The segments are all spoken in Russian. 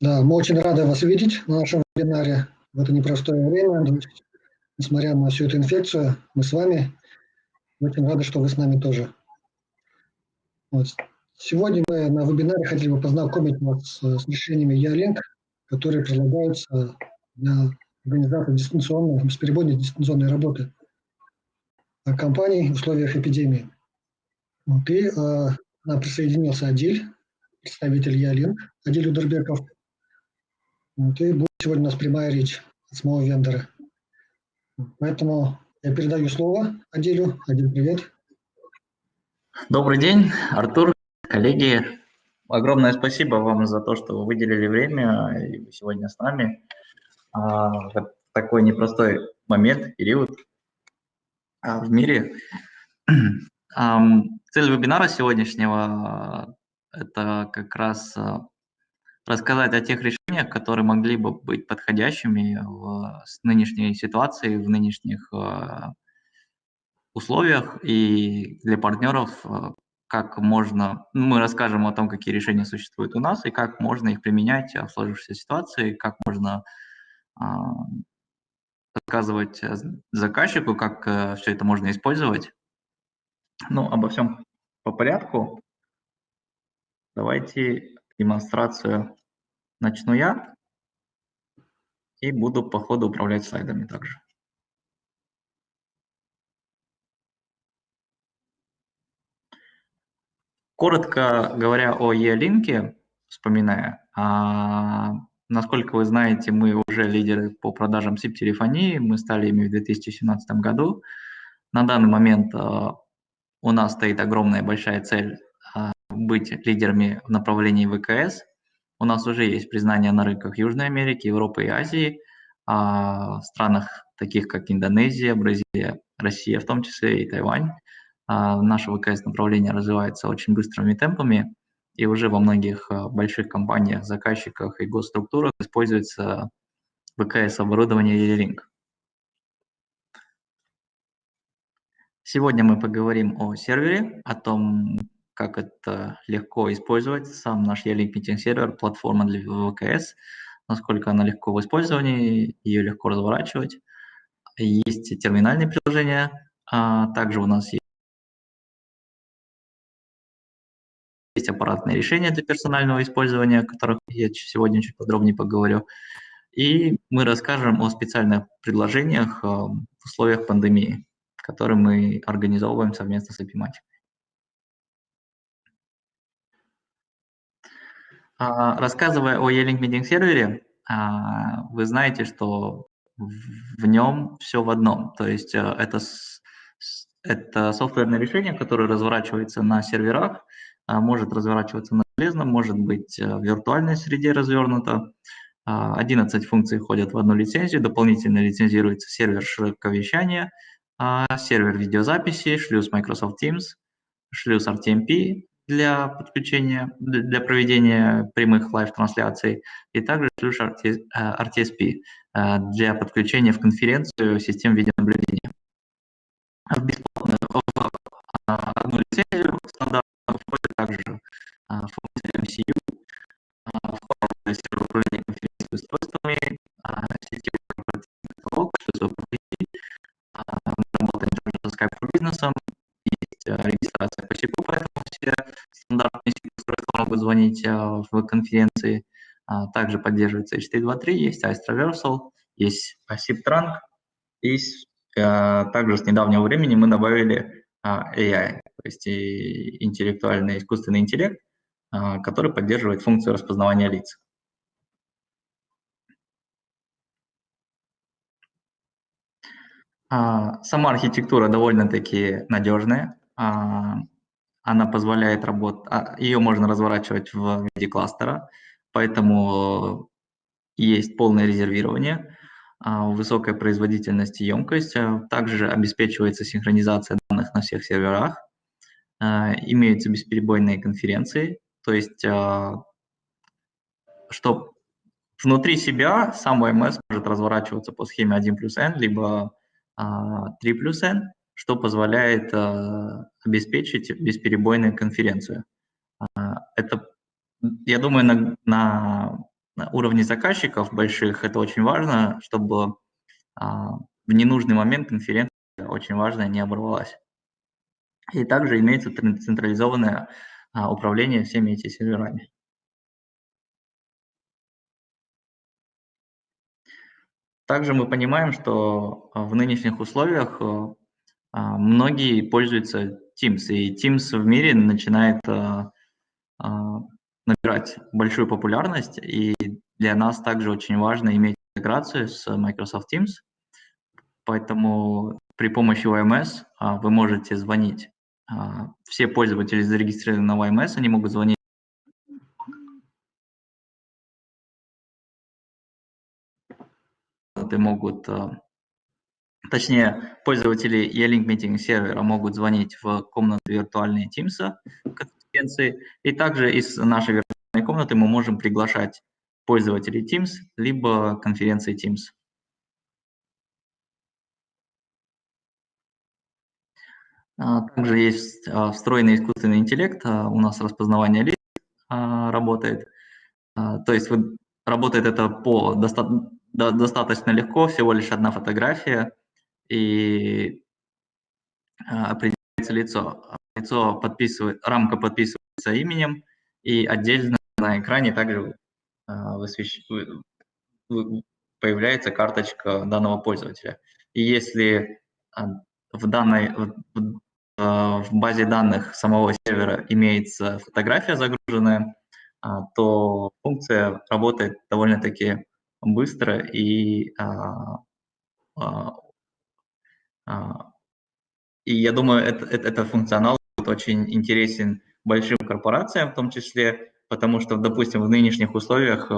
Да, мы очень рады вас видеть на нашем вебинаре в это непростое время. Несмотря на всю эту инфекцию, мы с вами. Очень рады, что вы с нами тоже. Вот. Сегодня мы на вебинаре хотели бы познакомить вас с решениями Ялинк, которые предлагаются для организации дистанционной, бесперебойной дистанционной работы компаний в условиях эпидемии. Вот, и э, присоединился Адиль, представитель Ялинк, Адиль Удербеков. Вот, и будет сегодня у нас прямая речь от самого вендора. Поэтому я передаю слово Адилю. Адиль, привет. Добрый день, Артур, коллеги. Огромное спасибо вам за то, что вы выделили время и сегодня с нами а, такой непростой момент, период а, в мире. Цель вебинара сегодняшнего – это как раз а, рассказать о тех решениях, которые могли бы быть подходящими в нынешней ситуации, в нынешних э, условиях и для партнеров, э, как можно, мы расскажем о том, какие решения существуют у нас и как можно их применять в сложившейся ситуации, как можно э, рассказывать заказчику, как все это можно использовать. Ну, обо всем по порядку. Давайте демонстрацию начну я и буду по ходу управлять слайдами также. Коротко говоря о E-линке, вспоминая, а, насколько вы знаете, мы уже лидеры по продажам SIP-телефонии, мы стали ими в 2017 году. На данный момент а, у нас стоит огромная большая цель а, быть лидерами в направлении ВКС. У нас уже есть признание на рынках Южной Америки, Европы и Азии, а, в странах таких как Индонезия, Бразилия, Россия в том числе и Тайвань. А, наше ВКС направление развивается очень быстрыми темпами, и уже во многих а, больших компаниях, заказчиках и госструктурах используется ВКС оборудование E-Link. Сегодня мы поговорим о сервере, о том, как это легко использовать. Сам наш E-Link сервер, платформа для ВКС, насколько она легко в использовании, ее легко разворачивать. Есть терминальные приложения, а также у нас есть есть аппаратные решения для персонального использования, о которых я сегодня чуть подробнее поговорю. И мы расскажем о специальных предложениях а, в условиях пандемии, которые мы организовываем совместно с Epimatic. А, рассказывая о E-Link Meeting сервере, а, вы знаете, что в нем все в одном. То есть э, это, это софтверное решение, которое разворачивается на серверах, а, может разворачиваться на железном, может быть э, в виртуальной среде развернуто. 11 функций входят в одну лицензию, дополнительно лицензируется сервер широковещания, сервер видеозаписи, шлюз Microsoft Teams, шлюз RTMP, для подключения, для проведения прямых live-трансляций, и также ключ RTSP э, для подключения в конференцию систем видеонаблюдения. В в одну лицензию стандартно входит также э, функция MCU, входит сервер управления конференционными устройствами, корпоративных каталог, что мы работаем также с Skype for Business, есть э, регистрация по Все стандартные устройства могут звонить э, в конференции. А, также поддерживается H323, есть Ice есть SIP Trunk, и э, также с недавнего времени мы добавили AI, то есть интеллектуальный искусственный интеллект, который поддерживает функцию распознавания лиц. А, сама архитектура довольно-таки надежная. А, она позволяет работать, а, ее можно разворачивать в виде кластера, поэтому есть полное резервирование, высокая производительность и емкость. Также обеспечивается синхронизация данных на всех серверах. Имеются бесперебойные конференции, то есть что внутри себя сам OMS может разворачиваться по схеме 1 плюс n, либо 3 а, плюс N, что позволяет а, обеспечить бесперебойную конференцию. А, это, я думаю, на, на на уровне заказчиков больших это очень важно, чтобы а, в ненужный момент конференция очень важная не оборвалась. И также имеется централизованное управление всеми этими серверами. Также мы понимаем, что в нынешних условиях многие пользуются Teams, и Teams в мире начинает набирать большую популярность, и для нас также очень важно иметь интеграцию с Microsoft Teams, поэтому при помощи OMS а, вы можете звонить. А, все пользователи зарегистрированы на OMS, они могут звонить могут, а, точнее, пользователи E-Link Meeting сервера могут звонить в комнаты виртуальные Teams конференции, и также из нашей виртуальной комнаты мы можем приглашать пользователей Teams, либо конференции Teams. А, также есть а, встроенный искусственный интеллект, а, у нас распознавание лиц работает. То есть работает это по доста достаточно легко, всего лишь одна фотография, и определяется лицо. Лицо подписывает, рамка подписывается именем, и отдельно на экране также высвещ... появляется карточка данного пользователя. И если в данной в базе данных самого сервера имеется фотография загруженная, а, то функция работает довольно-таки быстро и а, а, и я думаю, это, это, это функционал будет очень интересен большим корпорациям в том числе, потому что, допустим, в нынешних условиях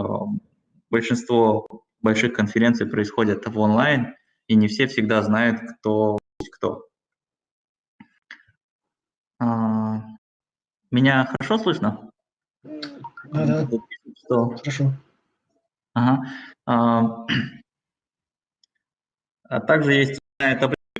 большинство больших конференций происходят в онлайн, и не все всегда знают, кто кто. А, меня хорошо слышно? Да, да. Что? Хорошо. Ага. А, а также есть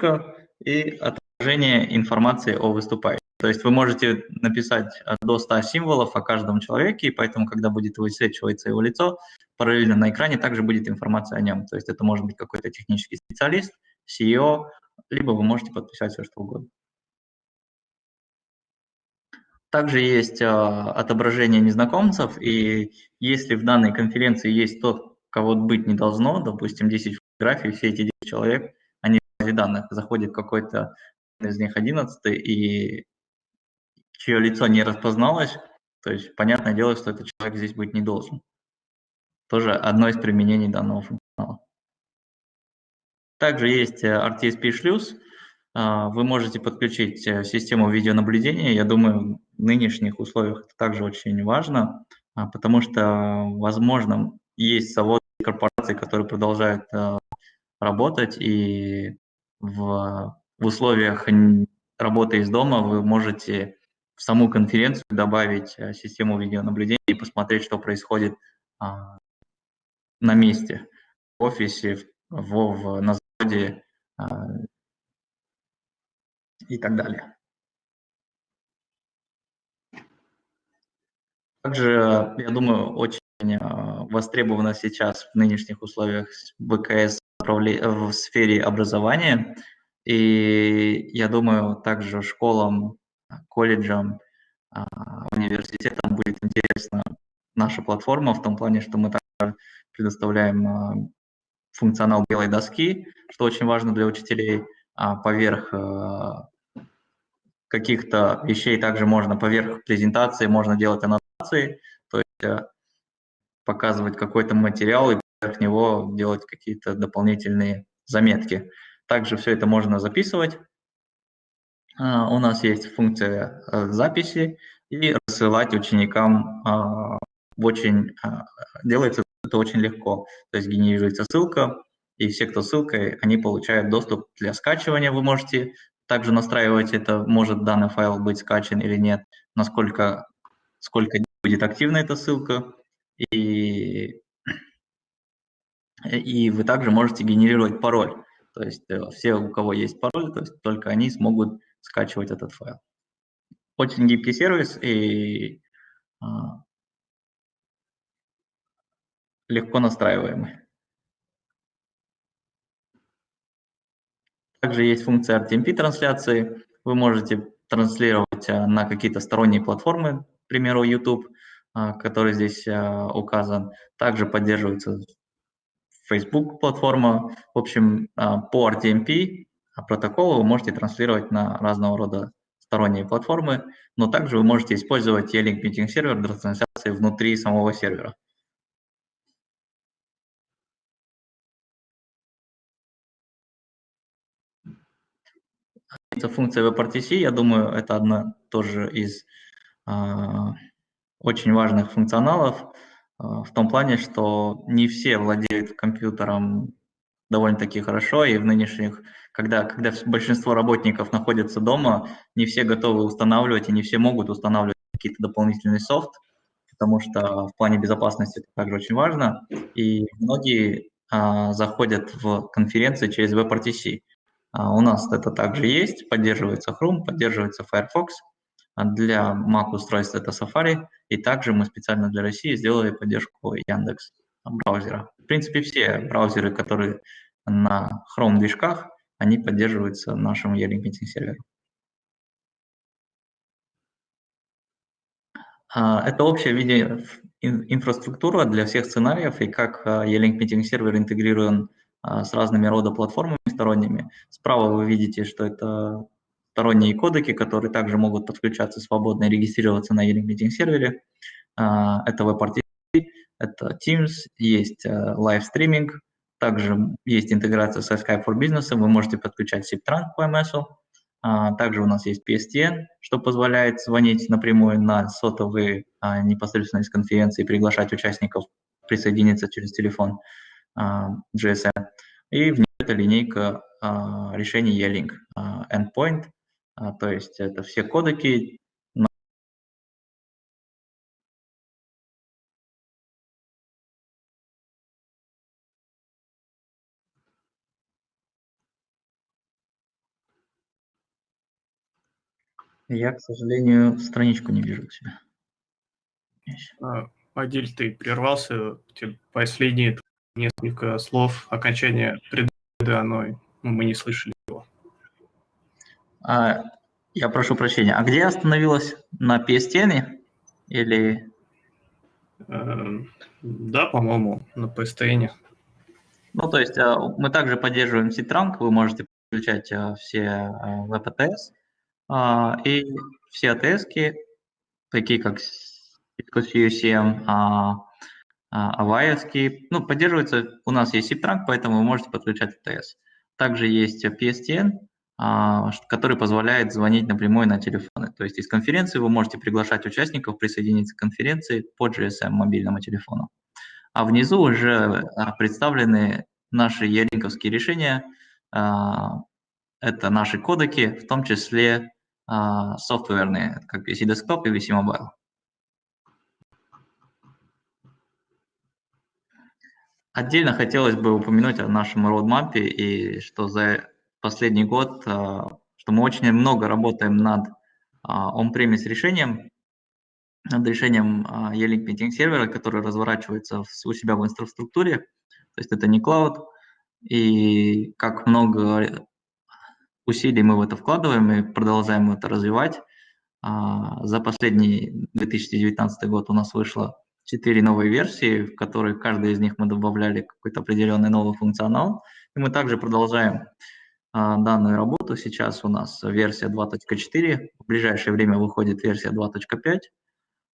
табличка и отражение информации о выступающем. То есть вы можете написать до 100 символов о каждом человеке, и поэтому, когда будет высвечиваться его лицо, параллельно на экране также будет информация о нем. То есть это может быть какой-то технический специалист, CEO, либо вы можете подписать все, что угодно. Также есть а, отображение незнакомцев, и если в данной конференции есть тот, кого быть не должно, допустим, 10 фотографий, все эти 10 человек, данных, заходит какой-то из них 11 и чье лицо не распозналось, то есть понятное дело, что этот человек здесь быть не должен. Тоже одно из применений данного функционала. Также есть э, RTSP шлюз, а, вы можете подключить э, систему видеонаблюдения. Я думаю, в нынешних условиях это также очень важно, а, потому что, возможно, есть заводы корпорации, которые продолжают э, работать, и в, в условиях работы из дома вы можете в саму конференцию добавить э, систему видеонаблюдения и посмотреть, что происходит а, на месте, в офисе, в, в, на заводе, и так далее. Также, я думаю, очень э, востребовано сейчас в нынешних условиях ВКС в сфере образования. И я думаю, также школам, колледжам, а, университетам будет интересна наша платформа в том плане, что мы также предоставляем а, функционал белой доски, что очень важно для учителей, а поверх э, каких-то вещей также можно поверх презентации, можно делать аннотации, то есть э, показывать какой-то материал и поверх него делать какие-то дополнительные заметки. Также все это можно записывать. А, у нас есть функция э, записи и рассылать ученикам а, очень, а, делается это очень легко. То есть генерируется ссылка, и все, кто ссылкой, они получают доступ для скачивания. Вы можете также настраивать это, может данный файл быть скачан или нет, насколько сколько будет активна эта ссылка. И, и вы также можете генерировать пароль. То есть э, все, у кого есть пароль, то есть только они смогут скачивать этот файл. Очень гибкий сервис, и а, легко настраиваемый. Также есть функция RTMP трансляции. Вы можете транслировать на какие-то сторонние платформы, к примеру, YouTube, который здесь указан. Также поддерживается Facebook платформа. В общем, по RTMP протоколу вы можете транслировать на разного рода сторонние платформы, но также вы можете использовать E-Link Meeting сервер для трансляции внутри самого сервера. Это функция WebRTC, я думаю, это одна тоже из а, очень важных функционалов а, в том плане, что не все владеют компьютером довольно-таки хорошо, и в нынешних, когда, когда большинство работников находятся дома, не все готовы устанавливать и не все могут устанавливать какие-то дополнительный софт, потому что в плане безопасности это также очень важно, и многие а, заходят в конференции через WebRTC. А, у нас это также есть, поддерживается Chrome, поддерживается Firefox, для Mac устройств это Safari, и также мы специально для России сделали поддержку Яндекс браузера. В принципе, все браузеры, которые на Chrome движках, они поддерживаются нашим E-Link Meeting сервером. А, это общая виде инфраструктура для всех сценариев, и как E-Link Meeting сервер интегрирован а, с разными рода платформами сторонними. Справа вы видите, что это сторонние кодеки, которые также могут подключаться свободно и регистрироваться на Meeting сервере. А, это WebRTC, это Teams, есть live streaming, также есть интеграция со Skype for Business, вы можете подключать SIP-Trunk по MS. Также у нас есть PSTN, что позволяет звонить напрямую на сотовые а, непосредственно из конференции, приглашать участников присоединиться через телефон а, GSM. И внизу это линейка решений E-Link, Endpoint, то есть это все кодеки, Я, к сожалению, страничку не вижу у себя. А, Адиль, ты прервался, последние несколько слов окончания предыдущего, оно, ну, мы не слышали. А, я прошу прощения, а где остановилась? На PSTN или... Эм, да, по-моему, на PSTN. Ну, то есть а, мы также поддерживаем C-Trunk, вы можете подключать а, все VPTS, а, и все АТС, такие как Cisco UCM, Avaya, ну, поддерживаются, у нас есть SIP-транк, поэтому вы можете подключать АТС. Также есть PSTN, который позволяет звонить напрямую на телефоны. То есть из конференции вы можете приглашать участников присоединиться к конференции по GSM мобильному телефону. А внизу уже а, представлены наши ялинковские решения. Это наши кодеки, в том числе а, софтверные, как VC Desktop и VC Mobile. Отдельно хотелось бы упомянуть о нашем роудмапе и что за последний год, а, что мы очень много работаем над а, on-premise решением, над решением E-Link Meeting сервера, который разворачивается у себя в инфраструктуре, то есть это не клауд, и как много усилий мы в это вкладываем и продолжаем это развивать. А, за последний 2019 год у нас вышло 4 новые версии, в которые каждой из них мы добавляли какой-то определенный новый функционал. И мы также продолжаем а, данную работу. Сейчас у нас версия 2.4, в ближайшее время выходит версия 2.5,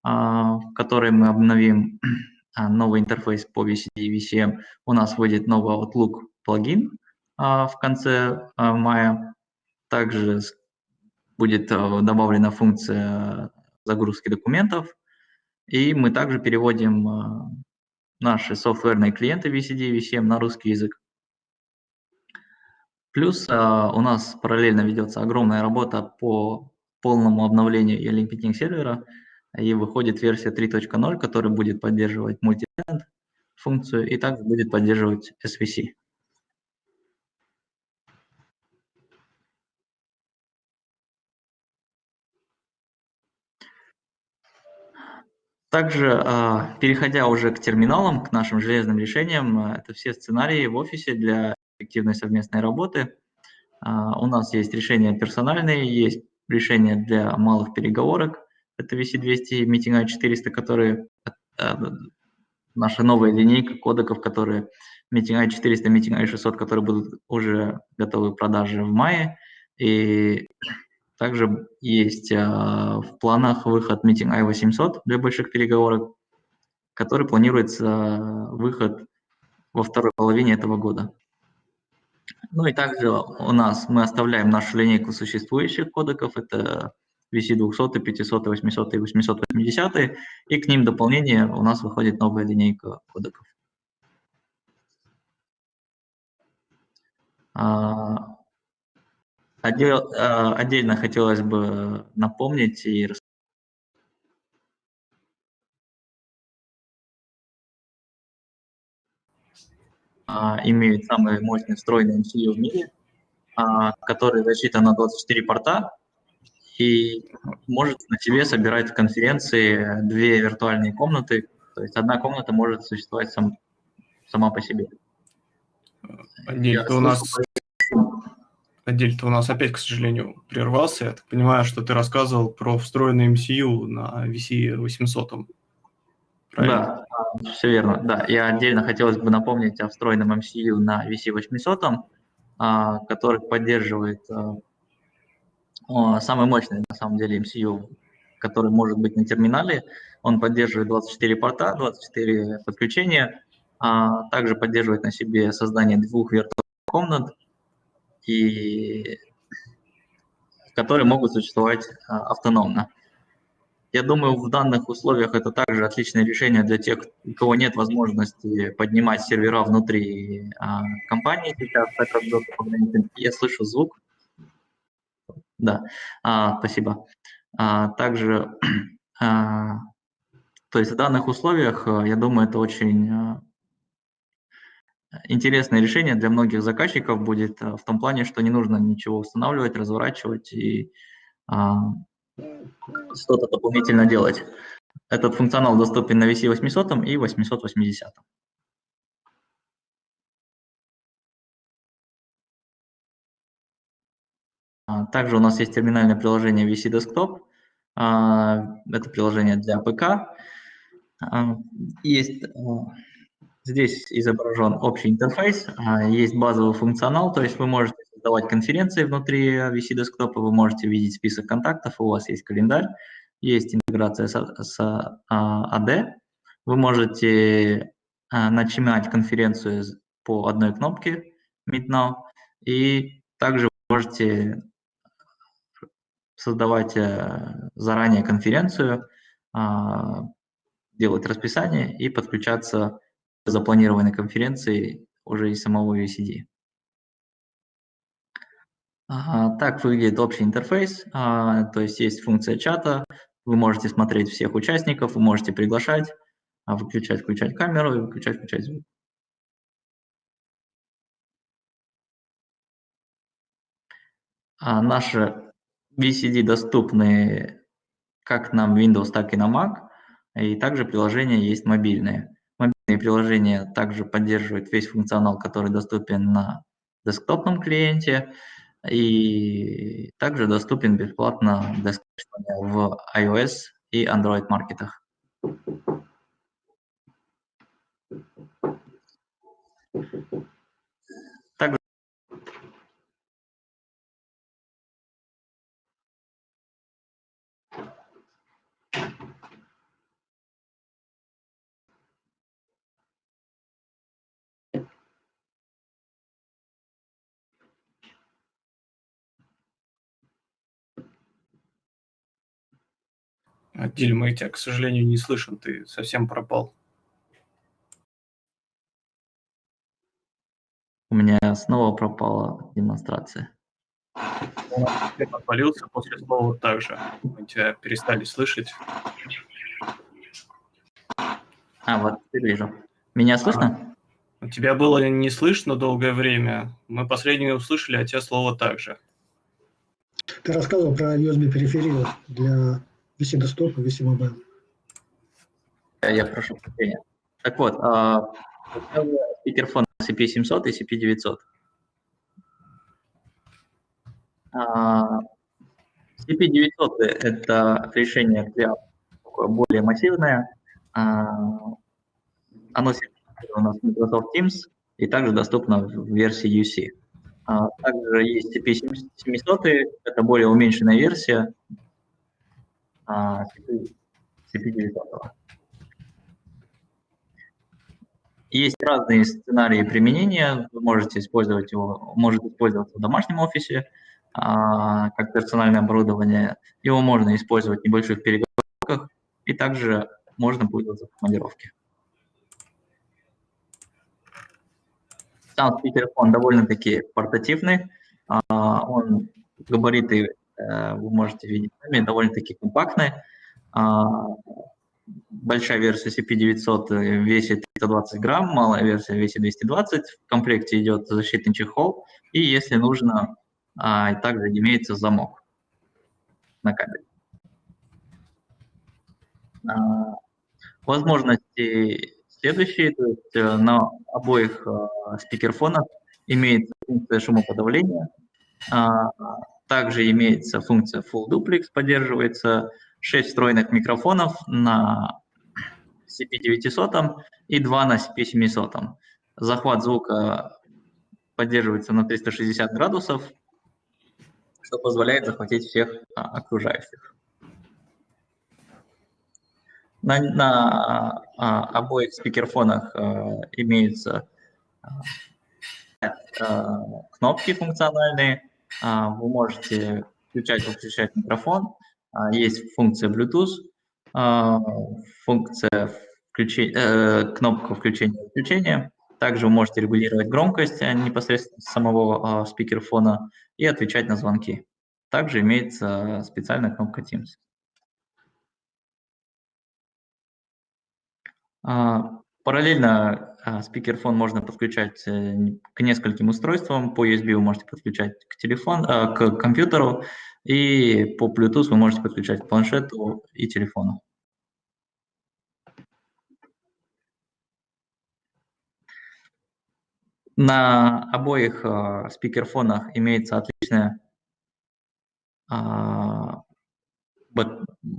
а, в которой мы обновим новый интерфейс по VCD и VCM. У нас выйдет новый Outlook плагин в конце мая. Также будет добавлена функция загрузки документов, и мы также переводим наши софтверные клиенты VCD и VCM на русский язык. Плюс э, у нас параллельно ведется огромная работа по полному обновлению E-Link сервера, и выходит версия 3.0, которая будет поддерживать мультитент функцию и также будет поддерживать SVC. Также, а, переходя уже к терминалам, к нашим железным решениям, а, это все сценарии в офисе для эффективной совместной работы. А, у нас есть решения персональные, есть решения для малых переговорок, это VC200 и Meeting i400, которые наша новая линейка кодеков, которые Meeting i400, Meeting i600, которые будут уже готовы к продаже в мае. И также есть а, в планах выход Meeting i800 для больших переговорок, который планируется а, выход во второй половине этого года. Ну и также у нас мы оставляем нашу линейку существующих кодеков, это VC200, 500, 800 и 880, и к ним дополнение у нас выходит новая линейка кодеков. А, а, отдельно хотелось бы напомнить и а, имеют самый мощный встроенный MCU в мире, который рассчитан на 24 порта, и может на себе собирать в конференции две виртуальные комнаты. То есть одна комната может существовать сам, сама по себе. Отдель, у нас... Отдель, ты у нас опять, к сожалению, прервался. Я так понимаю, что ты рассказывал про встроенный MCU на VC800. Правильно? Да, все верно. Да, я отдельно хотелось бы напомнить о встроенном MCU на VC800, а, который поддерживает а, самый мощный, на самом деле, MCU, который может быть на терминале. Он поддерживает 24 порта, 24 подключения, а также поддерживает на себе создание двух виртуальных комнат, и которые могут существовать автономно. Я думаю, в данных условиях это также отличное решение для тех, у кого нет возможности поднимать сервера внутри а, компании сейчас, так как я слышу звук, да, а, спасибо. А, также, а, то есть в данных условиях, э, я думаю, это очень а, интересное решение для многих заказчиков будет э, в том плане, что не нужно ничего устанавливать, разворачивать и а, что-то дополнительно делать. Этот функционал доступен на VC 800 и 880. А, также у нас есть терминальное приложение VC Desktop. А, это приложение для ПК. А, есть здесь изображен общий интерфейс, есть базовый функционал, то есть вы можете создавать конференции внутри VC Desktop, вы можете видеть список контактов, у вас есть календарь, есть интеграция с, с AD, вы можете начинать конференцию по одной кнопке Meet Now, и также можете создавать э, заранее конференцию, а, делать расписание и подключаться к запланированной конференции уже из самого UCD. Так выглядит общий интерфейс, а, то есть есть функция чата, вы можете смотреть всех участников, вы можете приглашать, а, выключать, включать камеру и выключать, включать звук. Наши VCD доступны как на Windows, так и на Mac, и также приложения есть мобильные. Мобильные приложения также поддерживают весь функционал, который доступен на десктопном клиенте, и также доступен бесплатно в iOS и Android маркетах. Диль, мы тебя, к сожалению, не слышим, ты совсем пропал. У меня снова пропала демонстрация. Ты отвалился после слова также. Мы тебя перестали слышать. А, вот теперь вижу. Меня слышно? А, тебя было не слышно долгое время. Мы последнее услышали, а тебя слово также. Ты рассказывал про USB-периферию для Desktop и VC Mobile. я прошу прощения. Так вот, спикерфон CP700 и CP900. CP900 – это решение для более массивное. Оно у нас Microsoft Teams и также доступно в версии UC. Также есть CP700, это более уменьшенная версия CP900. Есть разные сценарии применения. Вы можете использовать его, может использоваться в домашнем офисе, а, как персональное оборудование. Его можно использовать в небольших переговорках, и также можно пользоваться в командировке. Сам спикерфон довольно-таки портативный. А, он габариты вы можете видеть сами, довольно-таки компактный. А, большая версия CP900 весит 320 грамм, малая версия весит 220. В комплекте идет защитный чехол, и если нужно, а, также имеется замок на кабель. А, возможности следующие, то есть э, на обоих э, спикерфонах имеется функция шумоподавления, также имеется функция Full Duplex, поддерживается 6 встроенных микрофонов на CP900 и 2 на CP700. Захват звука поддерживается на 360 градусов, что позволяет захватить всех а, окружающих. На, на а, обоих спикерфонах а, имеются а, кнопки функциональные. А, вы можете включать-выключать микрофон. А, есть функция Bluetooth, а, функция включения, э, кнопка включения-выключения. Также вы можете регулировать громкость непосредственно самого спикерфона и отвечать на звонки. Также имеется специальная кнопка Teams. Параллельно спикерфон можно подключать э, к нескольким устройствам. По USB вы можете подключать к телефону, а, к компьютеру, и по Bluetooth вы можете подключать к планшету и телефону. На обоих э, спикерфонах имеется отличная э,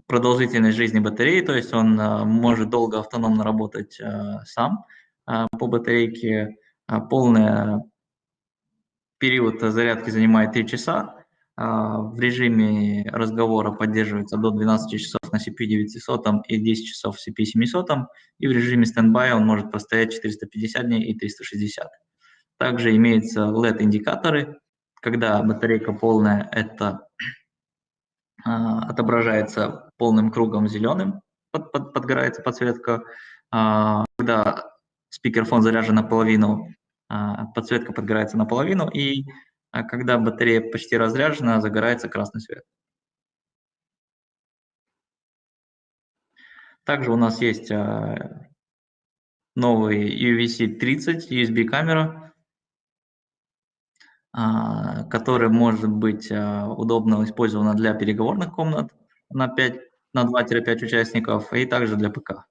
продолжительность жизни батареи, то есть он э, может долго автономно работать э, сам э, по батарейке. Э, полный период зарядки занимает 3 часа. Э, в режиме разговора поддерживается до 12 часов на CP900 и 10 часов в CP700, и в режиме стендбай он может простоять 450 дней и 360. Также имеются LED-индикаторы. Когда батарейка полная, это а, отображается полным кругом зеленым, под, под, подгорается подсветка. А, когда спикерфон заряжен наполовину, а, подсветка подгорается наполовину, и а когда батарея почти разряжена, загорается красный свет. Также у нас есть а, новый UVC-30 USB-камера, который может быть удобно использована для переговорных комнат на 5 на 2-5 участников и также для ПК.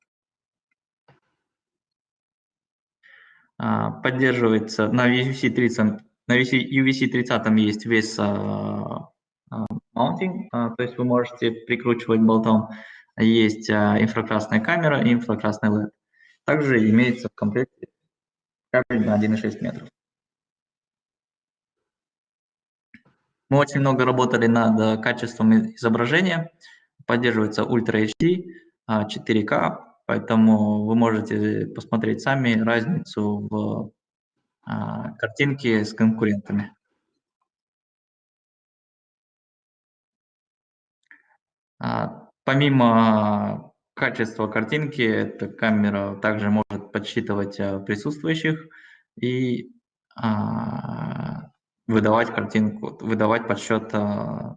Поддерживается на UVC 30, на UVC 30 есть весь mounting, то есть вы можете прикручивать болтом. Есть инфракрасная камера и инфракрасный LED. Также имеется в комплекте кабель на 1,6 метров. Мы очень много работали над качеством изображения. Поддерживается Ultra HD, 4К, поэтому вы можете посмотреть сами разницу в а, картинке с конкурентами. А, помимо качества картинки, эта камера также может подсчитывать э, присутствующих и а, выдавать картинку, выдавать подсчет а,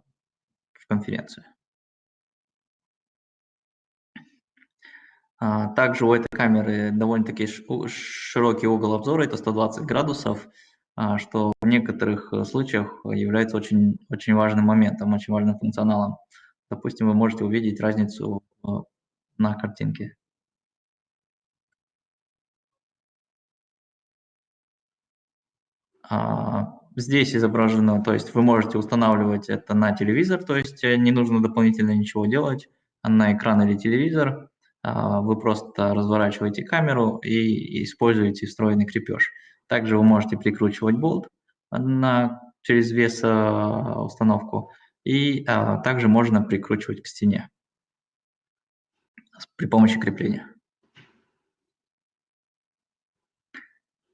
в конференцию. А, также у этой камеры довольно-таки широкий угол обзора, это 120 градусов, а, что в некоторых э, случаях является очень, очень важным моментом, очень важным функционалом. Допустим, вы можете увидеть разницу э, на картинке. А, здесь изображено, то есть вы можете устанавливать это на телевизор, то есть э, не нужно дополнительно ничего делать на экран или телевизор. А, Вы просто разворачиваете камеру и используете встроенный крепеж. Также вы можете прикручивать болт на, через вес а, установку, и а, также можно прикручивать к стене при помощи крепления.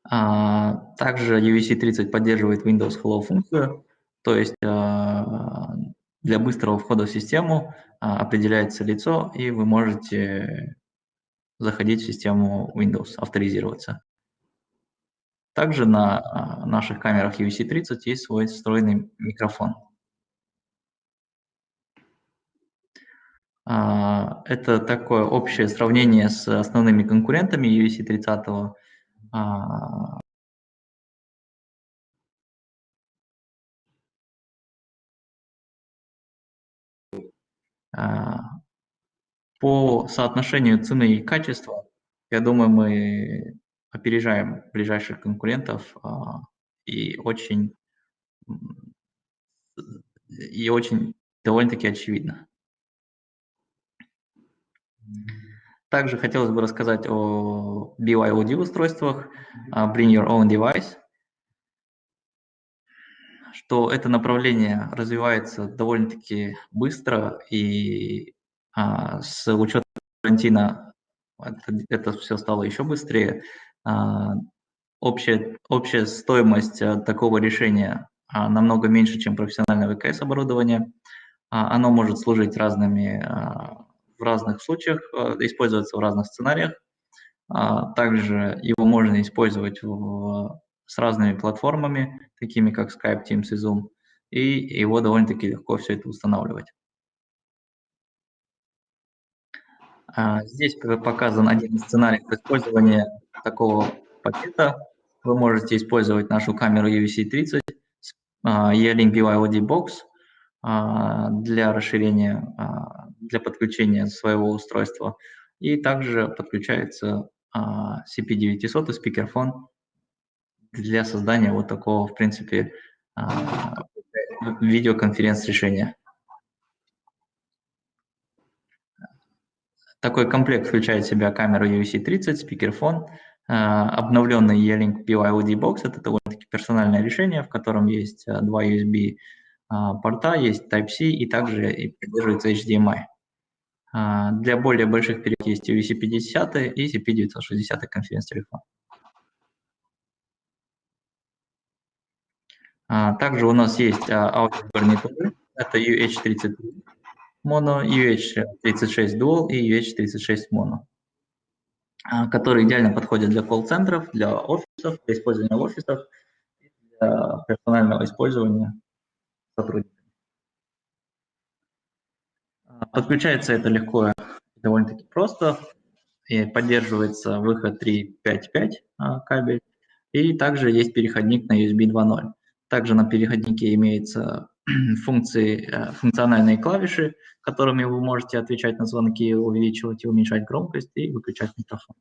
А, Также UVC-30 поддерживает Windows Hello функцию, то есть а, для быстрого входа в систему определяется лицо, и вы можете заходить в систему Windows, авторизироваться. Также на а, наших камерах UVC-30 есть свой встроенный микрофон. А, Это такое общее сравнение с основными конкурентами UVC-30. По соотношению цены и качества, я думаю, мы опережаем ближайших конкурентов а, и очень и очень довольно-таки очевидно. Также хотелось бы рассказать о BYOD устройствах, а, Bring Your Own Device, что это направление развивается довольно-таки быстро и а, с учетом карантина это, это все стало еще быстрее. А, общая, общая стоимость а, такого решения а, намного меньше, чем профессиональное ВКС оборудование. А, оно может служить разными, а, в разных случаях, а, использоваться в разных сценариях. А, Также его можно использовать в, с разными платформами, такими как Skype, Teams и Zoom, и его довольно-таки легко все это устанавливать. А, Здесь показан один из сценариев использования такого пакета. Вы можете использовать нашу камеру UVC-30 с а, E-Link BYOD Box а, для расширения, для подключения своего устройства. И также подключается а, CP900 и спикерфон для создания вот такого, в принципе, а, видеоконференц-решения. Такой комплект включает в себя камеру UVC-30, спикерфон, а, обновленный E-Link BYOD Box. Это довольно-таки персональное решение, в котором есть а, два USB порта, есть Type-C и также поддерживается HDMI. Для более больших периодов есть UVC-50 и CP960 конференц-телефон. Также у нас есть а, аудиогарнитуры. Это UH-33 моно, UH-36 dual и UH-36 моно, а, которые идеально подходят для колл-центров, для офисов, для использования в офисах, для персонального использования сотрудников. А, Подключается это легко и довольно-таки просто. И поддерживается выход 3.5.5 а, кабель. И также есть переходник на USB 2.0. Также на переходнике имеются функции, э, функциональные клавиши, которыми вы можете отвечать на звонки, увеличивать и уменьшать громкость и выключать микрофон.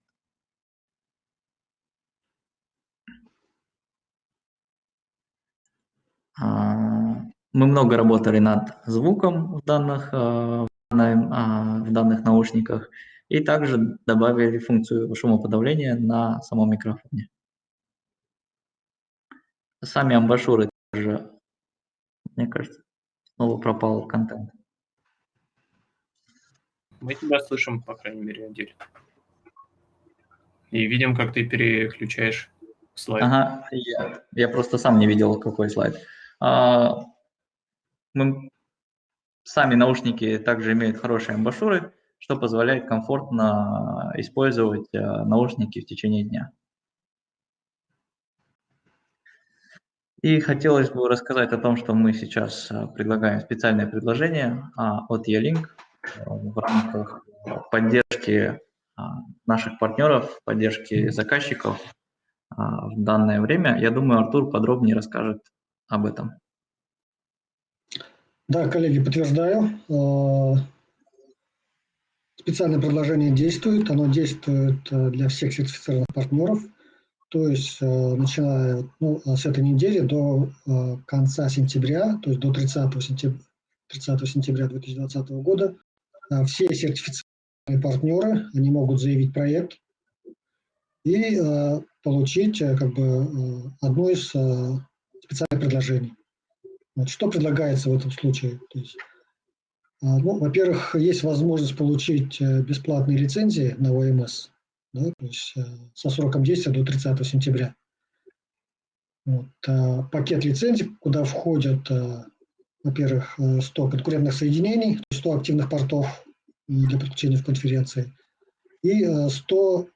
А, Мы много работали над звуком в данных, а, в данном- а, в данных наушниках и также добавили функцию шумоподавления на самом микрофоне. Сами амбашюры также, мне кажется, снова пропал контент. Мы тебя слышим, по крайней мере, отдельно. И видим, как ты переключаешь слайд. Ага, я, я просто сам не видел, какой слайд. А, мы, сами наушники также имеют хорошие амбашюры, что позволяет комфортно использовать а, наушники в течение дня. И хотелось бы рассказать о том, что мы сейчас а, предлагаем специальное предложение а, от E-Link а, в рамках поддержки а, наших партнеров, поддержки заказчиков а, в данное время. Я думаю, Артур подробнее расскажет об этом. Да, коллеги, подтверждаю. Э, Специальное предложение действует. Оно действует э, для всех сертифицированных партнеров. То есть начиная ну, с этой недели до конца сентября, то есть до 30 сентября, 30 сентября 2020 года, все сертифицированные партнеры, они могут заявить проект и получить как бы одно из специальных предложений. Вот, что предлагается в этом случае? Ну, во-первых, есть возможность получить бесплатные лицензии на ОМС да, то есть э, со сроком действия до 30 сентября. Вот, э, пакет лицензий, куда входят, э, во-первых, 100 конкурентных соединений, 100 активных портов для подключения в конференции, и 100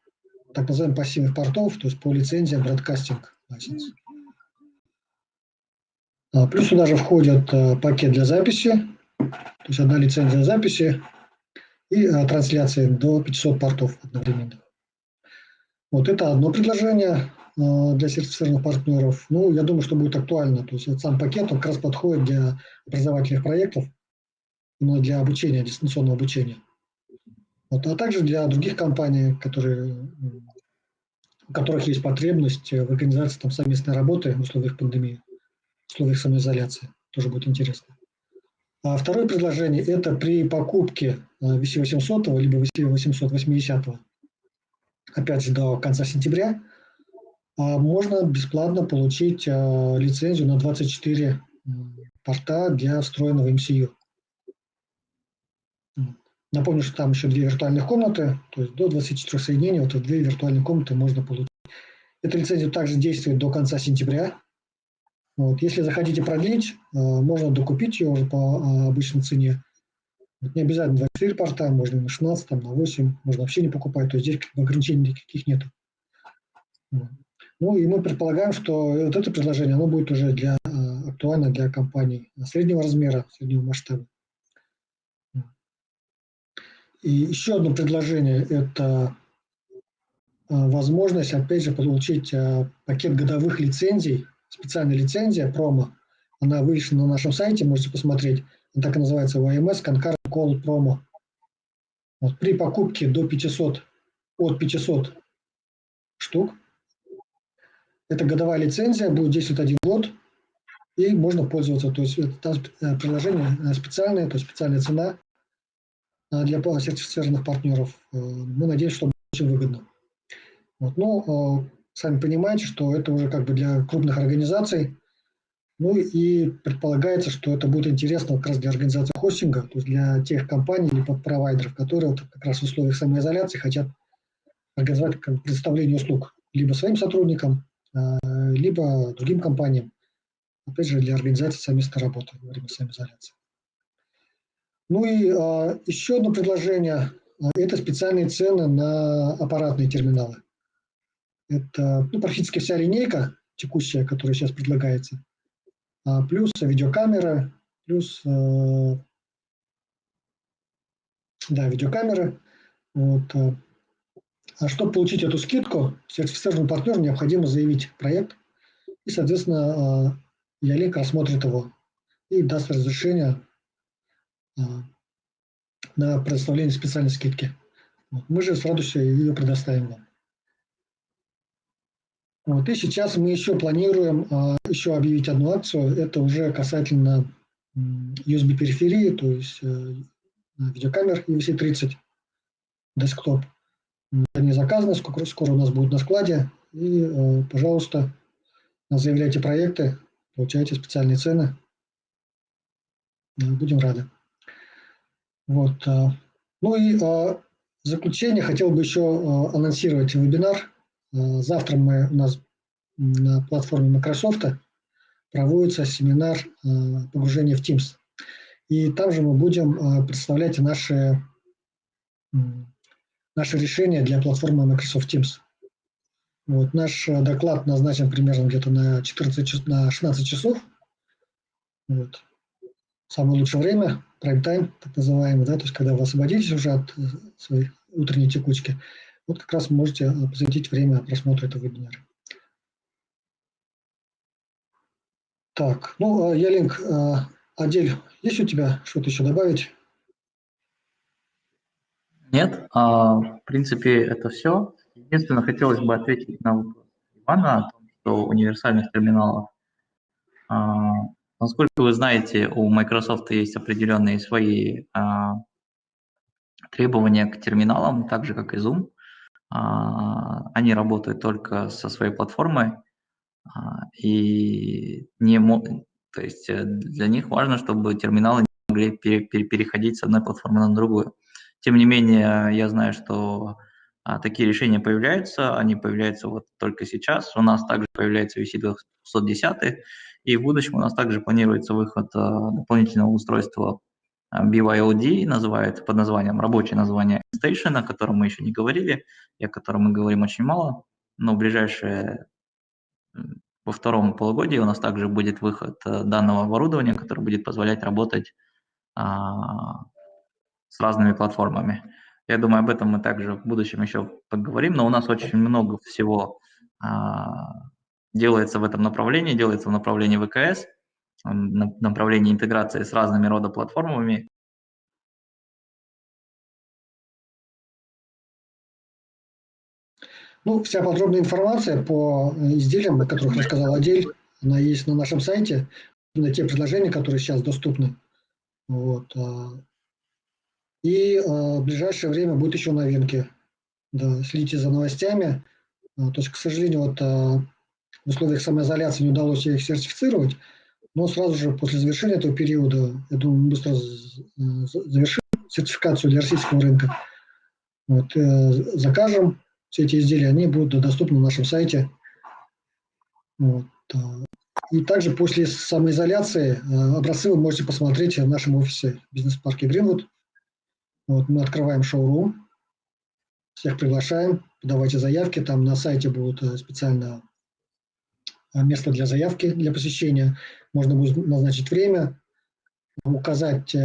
так называемых пассивных портов, то есть по лицензиям Broadcasting License. А, плюс сюда же входит пакет для записи, то есть одна лицензия записи и трансляции до 500 портов одновременно. Вот это одно предложение э, для сертифицированных партнеров. Ну, я думаю, что будет актуально. То есть сам пакет, он как раз подходит для образовательных проектов, но для обучения, дистанционного обучения. Вот, а также для других компаний, которые, у которых есть потребность в организации там, совместной работы в условиях пандемии, в условиях самоизоляции. Тоже будет интересно. А второе предложение – это при покупке VC800 э, либо VC880 опять же, до конца сентября, а, можно бесплатно получить а, лицензию на 24 порта для встроенного MCU. Напомню, что там еще две виртуальных комнаты, то есть до 24 соединений, вот две виртуальные комнаты можно получить. Эта лицензия также действует до конца сентября. Вот. Если захотите продлить, а, можно докупить ее уже по обычной цене. Не обязательно 24 порта, можно на 16, там, на 8, можно вообще не покупать, то есть здесь ограничений никаких нет. Ну и мы предполагаем, что вот это предложение, оно будет уже для, а, актуально для компаний среднего размера, среднего масштаба. И еще одно предложение – это а, возможность, опять же, получить а, пакет годовых лицензий, специальная лицензия, промо. Она вывешена на нашем сайте, можете посмотреть. Она так и называется OMS Concurrent Call Promo. Вот при покупке до 500, от 500 штук, это годовая лицензия, будет действовать один год, и можно пользоваться. То есть там э, приложение э, специальное, то есть специальная цена э, для сертифицированных партнеров. Мы надеемся, что очень выгодно. Вот. Но сами понимаете, что это уже как бы для крупных организаций, ну и предполагается, что это будет интересно как раз для организации хостинга, то есть для тех компаний или провайдеров, которые вот как раз в условиях самоизоляции хотят организовать предоставление услуг либо своим сотрудникам, а, либо другим компаниям, опять же, для организации совместной работы во время самоизоляции. Ну и а, еще одно предложение это специальные цены на аппаратные терминалы. Это ну, практически вся линейка текущая, которая сейчас предлагается, плюс видеокамера, плюс э, да, видеокамеры. Вот. Э. А чтобы получить эту скидку, сертифицированному партнеру необходимо заявить проект, и, соответственно, э, Ялик рассмотрит его и даст разрешение на предоставление специальной скидки. Мы же с радостью ее предоставим вам. Вот. И сейчас мы еще планируем а, еще объявить одну акцию. Это уже касательно USB-периферии, то есть э, видеокамер UVC-30 десктоп. Они заказаны, скоро, скоро у нас будет на складе. И, э, пожалуйста, заявляйте проекты, получайте специальные цены. Будем рады. Вот. Э, ну и в заключение хотел бы еще анонсировать вебинар Э, завтра мы, у нас на платформе Microsoft проводится семинар э, погружения в Teams. И там же мы будем э, представлять наши, наши решения для платформы Microsoft Teams. Вот, наш доклад назначен примерно где-то на, 14, на 16 часов. Вот. Самое лучшее время, прайм-тайм, так называемый, да, то есть когда вы освободитесь уже от своей утренней текучки вот как раз можете э, посвятить время просмотру этого вебинара. Так, ну, э, Ялинк, э, Адель, есть у тебя что-то еще добавить? Нет, а, в принципе, это все. Единственное, хотелось бы ответить на вопрос Ивана о том, что универсальных терминалов. А, насколько вы знаете, у Microsoft есть определенные свои а, требования к терминалам, так же как и Zoom. А, они работают только со своей платформой, а, и не то есть э, для них важно, чтобы терминалы не могли пере пере переходить с одной платформы на другую. Тем не менее, я знаю, что а, такие решения появляются, они появляются вот только сейчас. У нас также появляется VC210, и в будущем у нас также планируется выход а, дополнительного устройства BYOD, называется под названием, рабочее название Station, о котором мы еще не говорили, и о котором мы говорим очень мало, но в ближайшее во втором полугодии у нас также будет выход э, данного оборудования, который будет позволять работать а, с разными платформами. Я думаю, об этом мы также в будущем еще поговорим, но у нас очень много всего а, делается в этом направлении, делается в направлении ВКС, направлении интеграции с разными рода платформами. Ну, вся подробная информация по изделиям, о которых рассказал Адель, она есть на нашем сайте, на те предложения, которые сейчас доступны. Вот. А, и а, в ближайшее время будут еще новинки. Да, следите за новостями. А, то есть, к сожалению, вот в условиях самоизоляции не удалось их сертифицировать, но сразу же после завершения этого периода, я думаю, мы быстро завершим сертификацию для российского рынка. Вот, э, закажем все эти изделия, они будут доступны на нашем сайте. Вот. А, и также после самоизоляции э, образцы вы можете посмотреть в нашем офисе в бизнес-парке Гринвуд. Вот, мы открываем шоурум, всех приглашаем, подавайте заявки, там на сайте будут э, специально э, место для заявки, для посещения. Можно будет назначить время, указать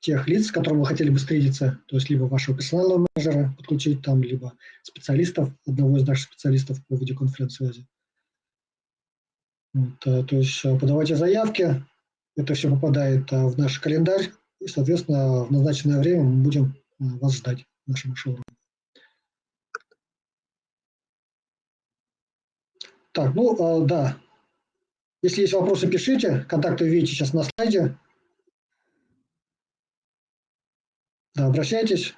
тех лиц, с которыми вы хотели бы встретиться, то есть либо вашего персонального менеджера подключить там, либо специалистов, одного из наших специалистов по видеоконференц-связи. Вот, э, то есть э, подавайте заявки, это все попадает э, в наш календарь, и, соответственно, в назначенное время мы будем вас ждать в нашем шоуруме. Так, ну, да. Если есть вопросы, пишите. Контакты видите сейчас на слайде. Да, обращайтесь,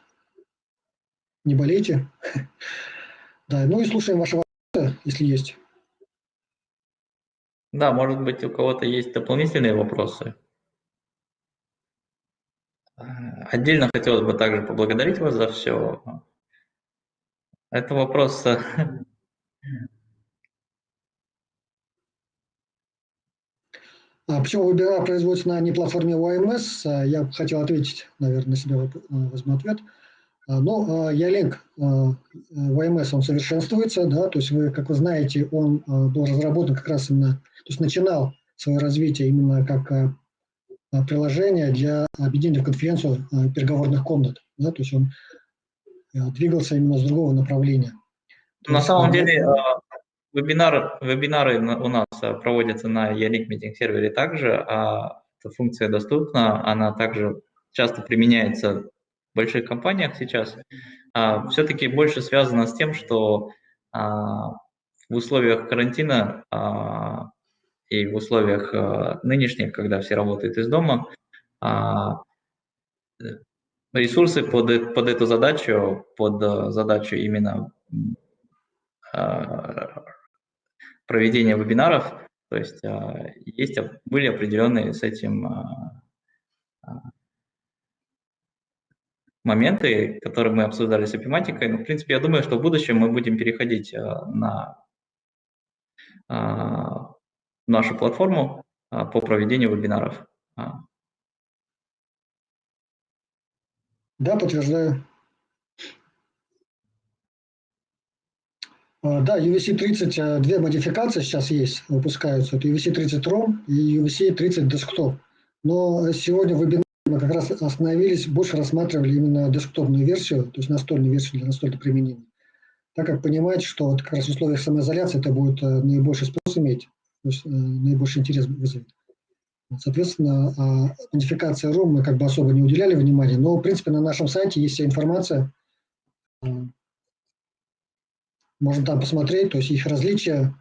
не болейте. Да, ну и слушаем ваши вопросы, если есть. Да, может быть, у кого-то есть дополнительные вопросы. Отдельно хотелось бы также поблагодарить вас за все. Это вопрос э, А почему вебинар производится на не платформе OMS? А, я хотел ответить, наверное, на себя возьму ответ. А, но Ялинк OMS, он совершенствуется, да, то есть вы, как вы знаете, он а, был разработан как раз именно, то есть начинал свое развитие именно как приложение для объединения в конференцию переговорных комнат, да, то есть он двигался именно с другого направления. На самом деле, Вебинар, вебинары у нас э, проводятся на Yannick Meeting сервере также, а эта функция доступна, она также часто применяется в больших компаниях сейчас. А, Все-таки больше связано с тем, что а, в условиях карантина а, и в условиях а, нынешних, когда все работают из дома, а, ресурсы под, под эту задачу, под э, задачу именно проведения вебинаров, то есть а, есть, были определенные с этим а, а, моменты, которые мы обсуждали с эпиматикой. Но, в принципе, я думаю, что в будущем мы будем переходить на нашу платформу по проведению вебинаров. Да, подтверждаю. А, да, UVC-30, а, две модификации сейчас есть, выпускаются. Это UVC-30 ROM и UVC-30 Desktop. Но сегодня в вебинаре мы как раз остановились, больше рассматривали именно десктопную версию, то есть настольную версию для настольного применения. Так как понимаете, что вот как раз в условиях самоизоляции это будет э, наибольший спрос иметь, то есть э, наибольший интерес вызовет. Соответственно, а, модификация ROM мы как бы особо не уделяли внимания, но в принципе на нашем сайте есть вся информация, можно там посмотреть, то есть их различия,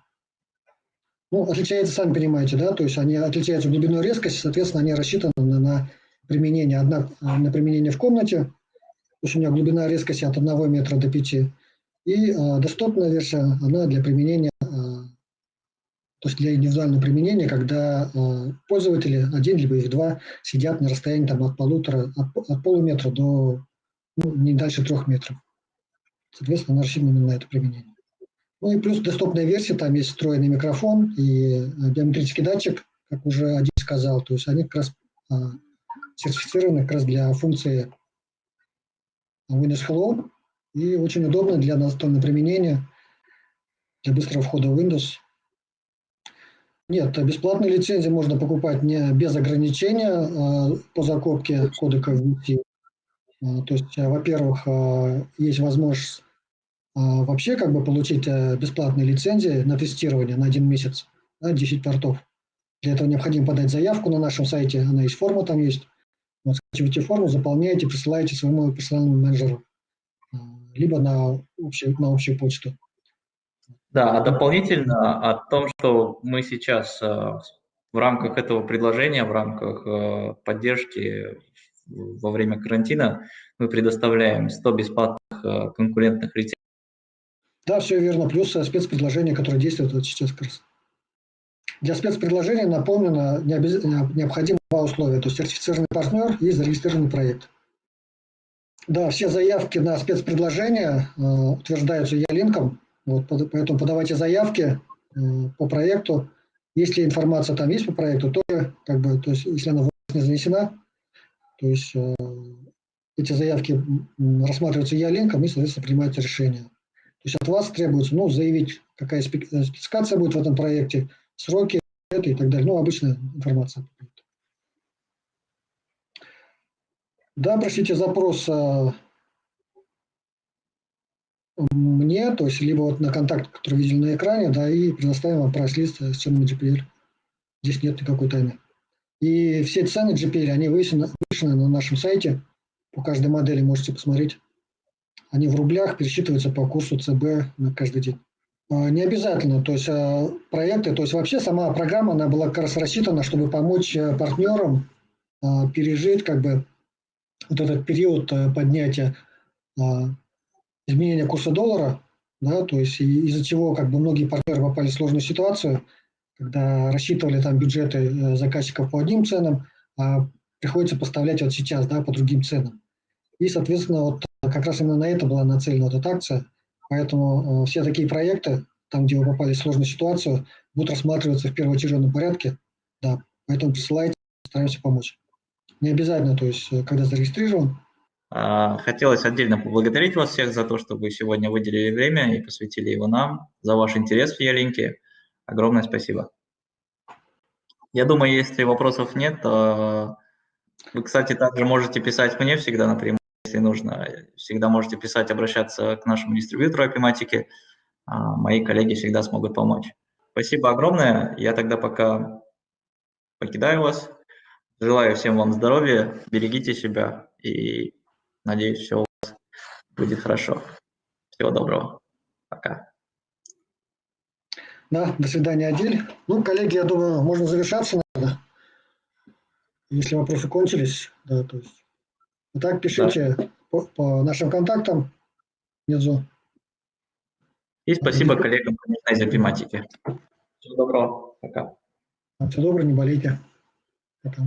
Ну, отличается, сами понимаете, да, то есть они отличаются в глубиной резкости, соответственно, они рассчитаны на, на применение, одна, на применение в комнате, то есть у меня глубина резкости от 1 метра до 5, и э, доступная версия, она для применения, э, то есть для индивидуального применения, когда э, пользователи, один либо их два, сидят на расстоянии там, от полутора, от, от полуметра до ну, не дальше трех метров. Соответственно, она рассчитана именно на это применение. Ну и плюс доступная версия, там есть встроенный микрофон и э, биометрический датчик, как уже один сказал, то есть они как раз а, сертифицированы как раз для функции Windows Hello и очень удобно для настольного применения, для быстрого входа в Windows. Нет, бесплатные лицензии можно покупать не без ограничения а, по закупке кодека VT. А, то есть, во-первых, есть возможность а, вообще как бы получить э, бесплатные лицензии на тестирование на один месяц, да, 10 портов. Для этого необходимо подать заявку на нашем сайте, она есть, форма там есть. Вот, скачиваете форму, заполняете, присылаете своему персональному менеджеру, либо на общую, на общую почту. Да, а дополнительно о том, что мы сейчас э, в рамках этого предложения, в рамках э, поддержки во время карантина, мы предоставляем 100 бесплатных конкурентных лицензий да, все верно. Плюс э, спецпредложение, которое действует вот сейчас как. Для спецпредложения напомнено необходимо два условия. То есть сертифицированный партнер и зарегистрированный проект. Да, все заявки на спецпредложение э, утверждаются Я-линком. Вот, поэтому подавайте заявки э, по проекту. Если информация там есть по проекту, тоже, как бы, то есть, если она не занесена, то есть э, эти заявки рассматриваются Я-линком и, соответственно, принимается решение. То есть от вас требуется ну, заявить, какая э, спецификация будет в этом проекте, сроки это и так далее. Ну, обычная информация. Да, простите, запрос э, мне, то есть либо вот на контакт, который видели на экране, да, и предоставим вам прайс-лист с ценами GPL. Здесь нет никакой тайны. И все цены GPL, они вывешены, вывешены на нашем сайте. По каждой модели можете посмотреть они в рублях пересчитываются по курсу ЦБ на каждый день. А, не обязательно, то есть а, проекты, то есть вообще сама программа, она была как раз рассчитана, чтобы помочь э, партнерам а, пережить как бы вот этот период э, поднятия изменения курса доллара, да, то есть из-за чего как бы многие партнеры попали в сложную ситуацию, когда рассчитывали там бюджеты э, заказчиков по одним ценам, а приходится поставлять вот сейчас, да, по другим ценам. И, соответственно, вот как раз именно на это была нацелена эта акция. Поэтому э, все такие проекты, там, где вы попали в сложную ситуацию, будут рассматриваться в первоочередном порядке. Да, поэтому присылайте, стараемся помочь. Не обязательно, то есть, э, когда зарегистрирован. А, хотелось отдельно поблагодарить вас всех за то, что вы сегодня выделили время и посвятили его нам, за ваш интерес в Ялинке. Огромное спасибо. Я думаю, если вопросов нет, то вы, кстати, также можете писать мне всегда напрямую если нужно, всегда можете писать, обращаться к нашему дистрибьютору Апиматики. Мои коллеги всегда смогут помочь. Спасибо огромное. Я тогда пока покидаю вас. Желаю всем вам здоровья, берегите себя и надеюсь, все у вас будет хорошо. Всего доброго. Пока. Да, до свидания, Адиль. Ну, коллеги, я думаю, можно завершаться, надо. Если вопросы кончились, да, то есть Итак, пишите да. по, по нашим контактам внизу. И спасибо коллегам из тематики. Всего доброго. Пока. Всего доброго, не болейте. Пока.